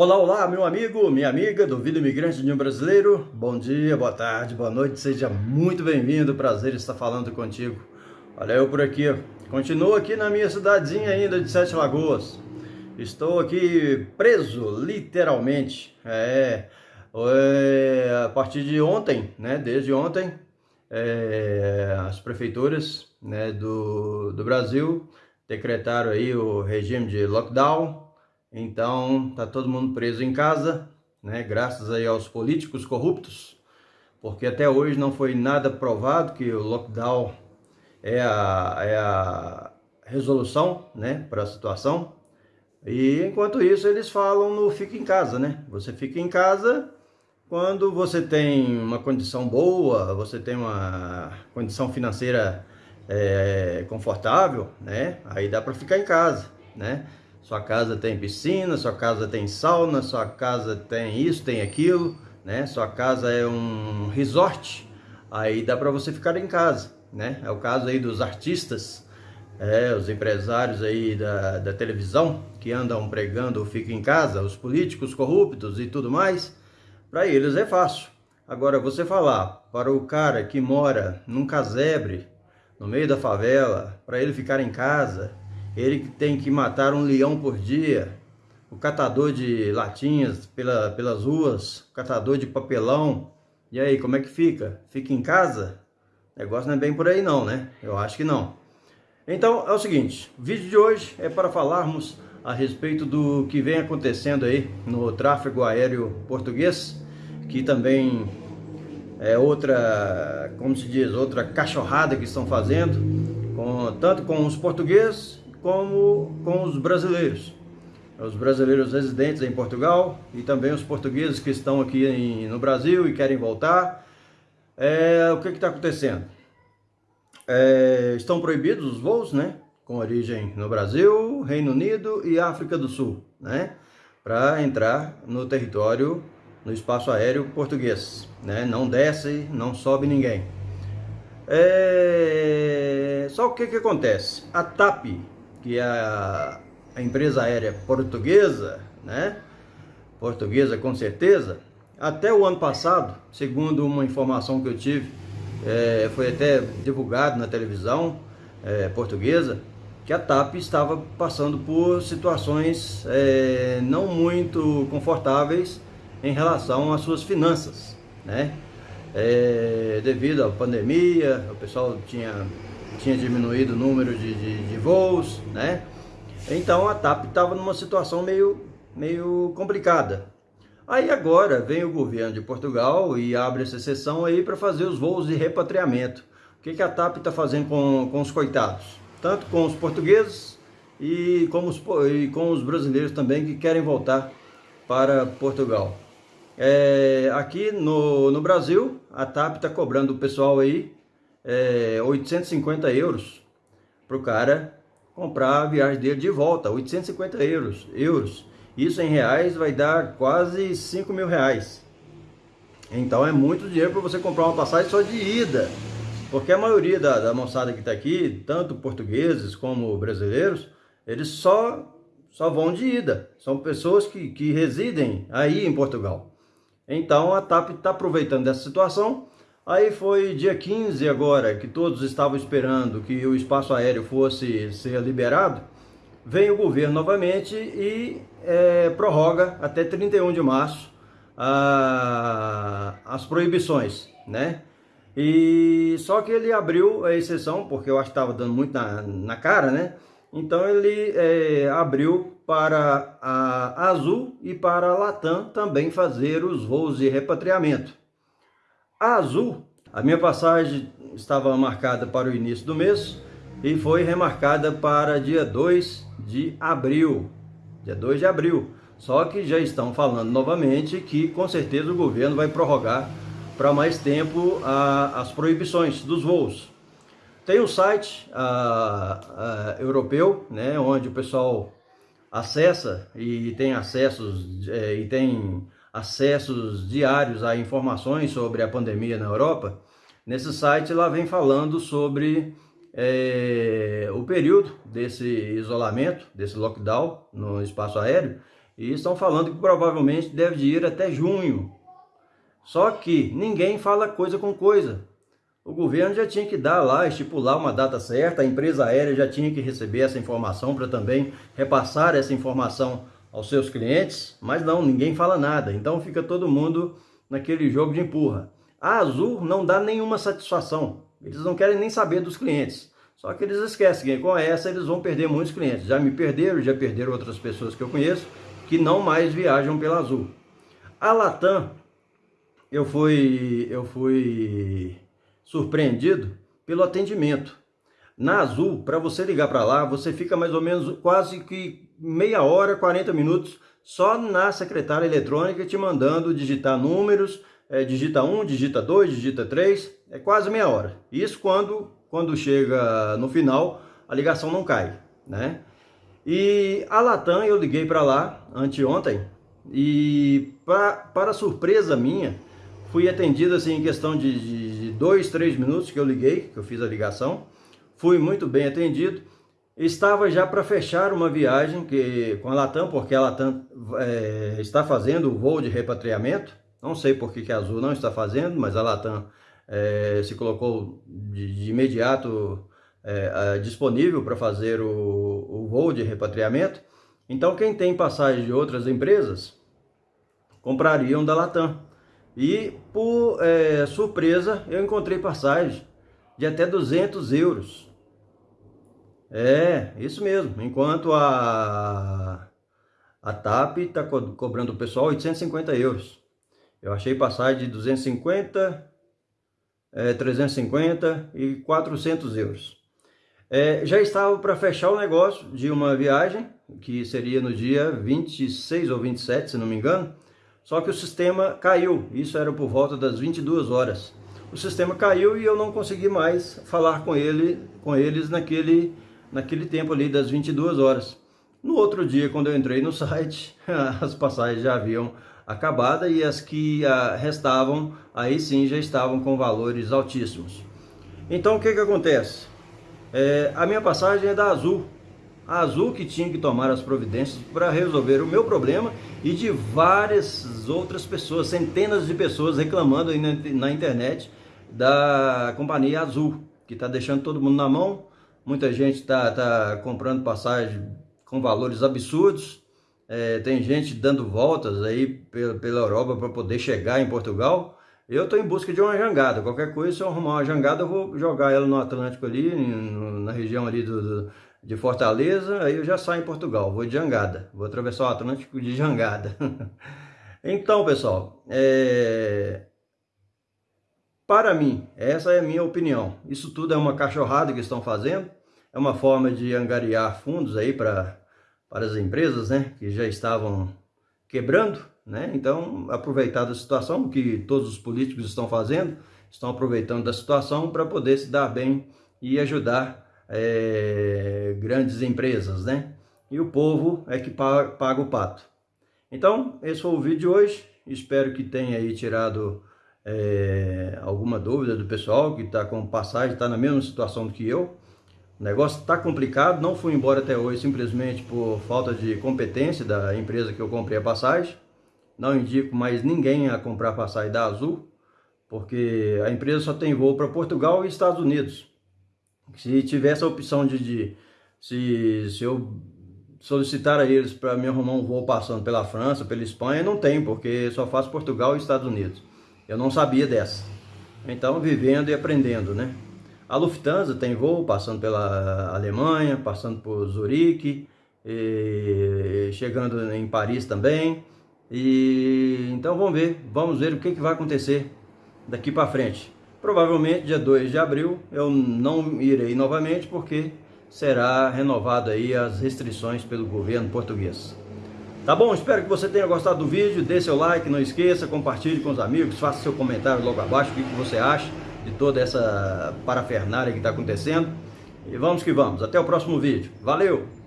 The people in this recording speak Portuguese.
Olá, olá, meu amigo, minha amiga do Vida Imigrante de um Brasileiro. Bom dia, boa tarde, boa noite, seja muito bem-vindo. Prazer estar falando contigo. Olha eu por aqui, continuo aqui na minha cidadezinha ainda de Sete Lagoas. Estou aqui preso, literalmente. É, é a partir de ontem, né? Desde ontem, é, as prefeituras né, do, do Brasil decretaram aí o regime de lockdown então, tá todo mundo preso em casa, né? Graças aí aos políticos corruptos, porque até hoje não foi nada provado que o lockdown é a, é a resolução, né, para a situação. E enquanto isso eles falam no fica em casa, né? Você fica em casa quando você tem uma condição boa, você tem uma condição financeira é, confortável, né? Aí dá para ficar em casa, né? Sua casa tem piscina, sua casa tem sauna, sua casa tem isso, tem aquilo, né? Sua casa é um resort, aí dá para você ficar em casa, né? É o caso aí dos artistas, é, os empresários aí da, da televisão que andam pregando fica em casa, os políticos corruptos e tudo mais, para eles é fácil. Agora, você falar para o cara que mora num casebre, no meio da favela, para ele ficar em casa, ele que tem que matar um leão por dia, o catador de latinhas pela, pelas ruas, o catador de papelão. E aí, como é que fica? Fica em casa? O negócio não é bem por aí não, né? Eu acho que não. Então, é o seguinte, o vídeo de hoje é para falarmos a respeito do que vem acontecendo aí no tráfego aéreo português, que também é outra, como se diz, outra cachorrada que estão fazendo, com, tanto com os portugueses como com os brasileiros. Os brasileiros residentes em Portugal e também os portugueses que estão aqui em, no Brasil e querem voltar. É, o que está acontecendo? É, estão proibidos os voos, né? Com origem no Brasil, Reino Unido e África do Sul, né? Para entrar no território, no espaço aéreo português, né? Não desce, não sobe ninguém. É... Só o que que acontece? A TAP, que a, a empresa aérea portuguesa, né? Portuguesa com certeza, até o ano passado, segundo uma informação que eu tive, é, foi até divulgado na televisão é, portuguesa, que a TAP estava passando por situações é, não muito confortáveis em relação às suas finanças, né? É, devido à pandemia, o pessoal tinha tinha diminuído o número de, de, de voos, né? Então a TAP estava numa situação meio, meio complicada. Aí agora vem o governo de Portugal e abre essa sessão aí para fazer os voos de repatriamento. O que, que a TAP está fazendo com, com os coitados? Tanto com os portugueses e com os, e com os brasileiros também que querem voltar para Portugal. É, aqui no, no Brasil, a TAP está cobrando o pessoal aí é, 850 euros para o cara comprar a viagem dele de volta, 850 euros, euros. Isso em reais vai dar quase 5 mil reais. Então é muito dinheiro para você comprar uma passagem só de ida. Porque a maioria da, da moçada que está aqui, tanto portugueses como brasileiros, eles só, só vão de ida. São pessoas que, que residem aí em Portugal. Então a TAP está aproveitando dessa situação Aí foi dia 15 agora, que todos estavam esperando que o espaço aéreo fosse ser liberado, vem o governo novamente e é, prorroga até 31 de março a, as proibições, né? E só que ele abriu a exceção, porque eu acho que estava dando muito na, na cara, né? Então ele é, abriu para a Azul e para a Latam também fazer os voos de repatriamento. A Azul, a minha passagem estava marcada para o início do mês e foi remarcada para dia 2 de abril. Dia 2 de abril. Só que já estão falando novamente que com certeza o governo vai prorrogar para mais tempo a, as proibições dos voos. Tem um site a, a, europeu, né, onde o pessoal acessa e tem acessos é, e tem acessos diários a informações sobre a pandemia na Europa, nesse site lá vem falando sobre é, o período desse isolamento, desse lockdown no espaço aéreo, E estão falando que provavelmente deve ir até junho. Só que ninguém fala coisa com coisa. O governo já tinha que dar lá, estipular uma data certa, a empresa aérea já tinha que receber essa informação para também repassar essa informação aos seus clientes, mas não, ninguém fala nada. Então fica todo mundo naquele jogo de empurra. A Azul não dá nenhuma satisfação. Eles não querem nem saber dos clientes. Só que eles esquecem que com essa eles vão perder muitos clientes. Já me perderam, já perderam outras pessoas que eu conheço que não mais viajam pela Azul. A Latam, eu fui, eu fui surpreendido pelo atendimento. Na Azul, para você ligar para lá, você fica mais ou menos quase que meia hora, 40 minutos só na secretária eletrônica te mandando digitar números, é, digita 1, digita 2, digita 3, é quase meia hora. Isso quando, quando chega no final, a ligação não cai, né? E a Latam, eu liguei para lá anteontem e pra, para surpresa minha, fui atendido assim em questão de, de, de dois, três minutos que eu liguei, que eu fiz a ligação. Fui muito bem atendido. Estava já para fechar uma viagem que, com a Latam, porque a Latam é, está fazendo o voo de repatriamento. Não sei por que, que a Azul não está fazendo, mas a Latam é, se colocou de, de imediato é, disponível para fazer o, o voo de repatriamento. Então, quem tem passagem de outras empresas, comprariam da Latam. E, por é, surpresa, eu encontrei passagem de até 200 euros. É, isso mesmo. Enquanto a, a TAP está co cobrando o pessoal 850 euros. Eu achei passagem de 250, é, 350 e 400 euros. É, já estava para fechar o negócio de uma viagem, que seria no dia 26 ou 27, se não me engano, só que o sistema caiu, isso era por volta das 22 horas. O sistema caiu e eu não consegui mais falar com, ele, com eles naquele, naquele tempo ali das 22 horas. No outro dia, quando eu entrei no site, as passagens já haviam acabado e as que ah, restavam, aí sim já estavam com valores altíssimos. Então o que, que acontece? É, a minha passagem é da Azul, a Azul que tinha que tomar as providências para resolver o meu problema e de várias outras pessoas, centenas de pessoas reclamando na internet da companhia Azul, que está deixando todo mundo na mão. Muita gente está tá comprando passagem com valores absurdos. É, tem gente dando voltas aí pela, pela Europa para poder chegar em Portugal. Eu estou em busca de uma jangada. Qualquer coisa, se eu arrumar uma jangada, eu vou jogar ela no Atlântico ali, na região ali do, do de Fortaleza, aí eu já saio em Portugal, vou de jangada, vou atravessar o Atlântico de jangada. então, pessoal, é... para mim, essa é a minha opinião. Isso tudo é uma cachorrada que estão fazendo, é uma forma de angariar fundos aí para para as empresas, né, que já estavam quebrando, né? Então, aproveitar da situação que todos os políticos estão fazendo, estão aproveitando da situação para poder se dar bem e ajudar é, grandes empresas, né? E o povo é que paga, paga o pato. Então, esse foi o vídeo de hoje. Espero que tenha aí tirado é, alguma dúvida do pessoal que está com passagem, está na mesma situação do que eu. O negócio está complicado, não fui embora até hoje simplesmente por falta de competência da empresa que eu comprei a passagem. Não indico mais ninguém a comprar passagem da Azul, porque a empresa só tem voo para Portugal e Estados Unidos. Se tivesse a opção de, de se, se eu solicitar a eles para me arrumar um voo passando pela França, pela Espanha, não tem, porque só faz Portugal e Estados Unidos. Eu não sabia dessa. Então, vivendo e aprendendo, né? A Lufthansa tem voo passando pela Alemanha, passando por Zurique, chegando em Paris também. E então vamos ver, vamos ver o que, que vai acontecer daqui para frente. Provavelmente dia 2 de abril eu não irei novamente porque será renovado aí as restrições pelo governo português. Tá bom? Espero que você tenha gostado do vídeo, dê seu like, não esqueça, compartilhe com os amigos, faça seu comentário logo abaixo, o que você acha de toda essa parafernália que está acontecendo. E vamos que vamos, até o próximo vídeo. Valeu!